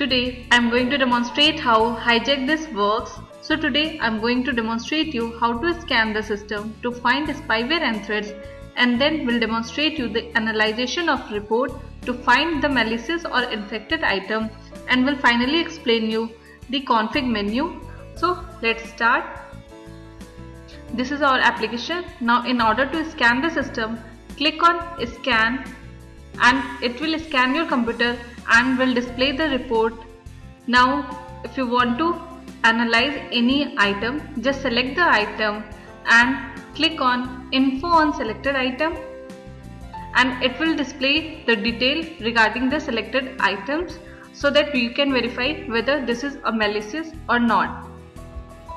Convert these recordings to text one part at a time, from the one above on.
Today I am going to demonstrate how HijackThis works. So today I am going to demonstrate you how to scan the system to find spyware and threats and then will demonstrate you the analyzation of report to find the malicious or infected item and will finally explain you the config menu. So let's start. This is our application. Now in order to scan the system, click on scan and it will scan your computer and will display the report. Now if you want to analyze any item just select the item and click on info on selected item and it will display the detail regarding the selected items so that you can verify whether this is a malicious or not.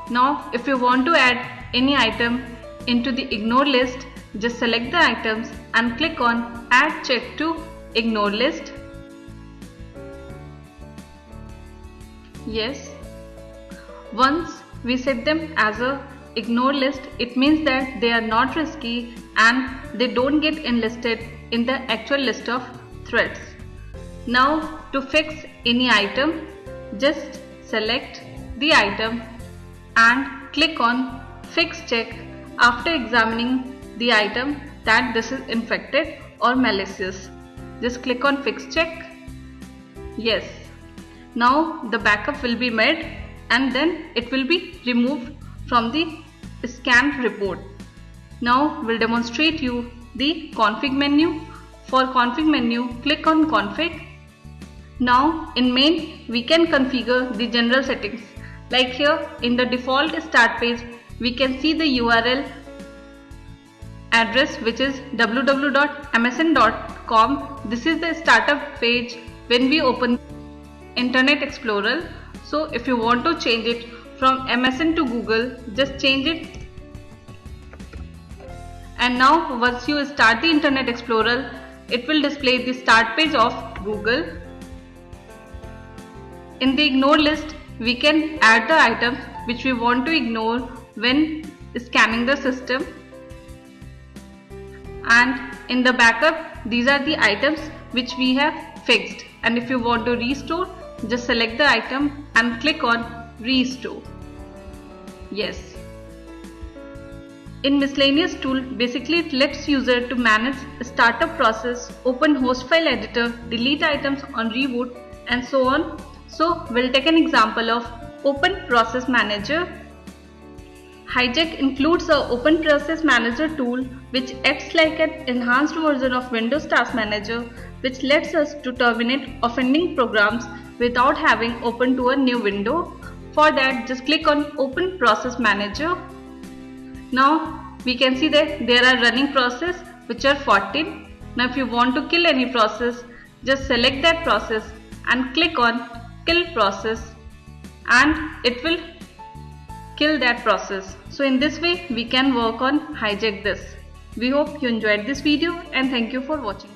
Now if you want to add any item into the ignore list just select the items and click on add check to ignore list Yes. Once we set them as a ignore list, it means that they are not risky and they don't get enlisted in the actual list of threats. Now to fix any item, just select the item and click on fix check after examining the item that this is infected or malicious. Just click on fix check. Yes, now the backup will be made and then it will be removed from the scanned report. Now we'll demonstrate you the config menu. For config menu click on config. Now in main we can configure the general settings like here in the default start page we can see the URL address which is www.msn.com. This is the startup page when we open Internet Explorer. So if you want to change it from MSN to Google, just change it. And now once you start the Internet Explorer, it will display the start page of Google. In the ignore list, we can add the items which we want to ignore when scanning the system. And in the backup, these are the items which we have fixed. And if you want to restore, just select the item and click on restore. Yes. In miscellaneous tool, basically it lets user to manage startup process, open host file editor, delete items on reboot and so on. So we'll take an example of Open Process Manager. Hijack includes a Open Process Manager tool which acts like an enhanced version of Windows Task Manager which lets us to terminate offending programs without having open to a new window. For that just click on open process manager. Now we can see that there are running process which are 14. Now if you want to kill any process just select that process and click on kill process and it will kill that process. So in this way we can work on HijackThis. We hope you enjoyed this video and thank you for watching.